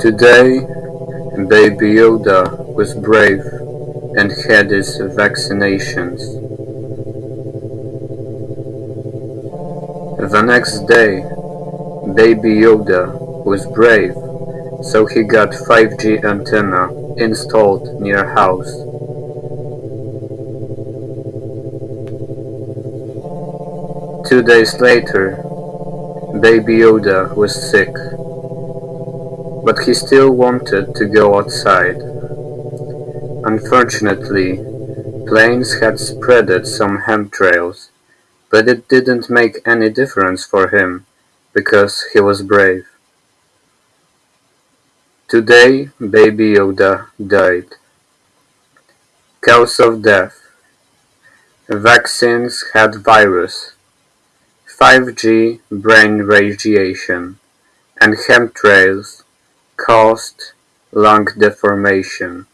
Today, Baby Yoda was brave and had his vaccinations. The next day, Baby Yoda was brave, so he got 5G antenna installed near house. Two days later, Baby Yoda was sick, but he still wanted to go outside. Unfortunately, planes had spreaded some chemtrails, but it didn't make any difference for him because he was brave. Today, Baby Yoda died. Cause of death. Vaccines had virus. 5G brain radiation and chemtrails caused lung deformation.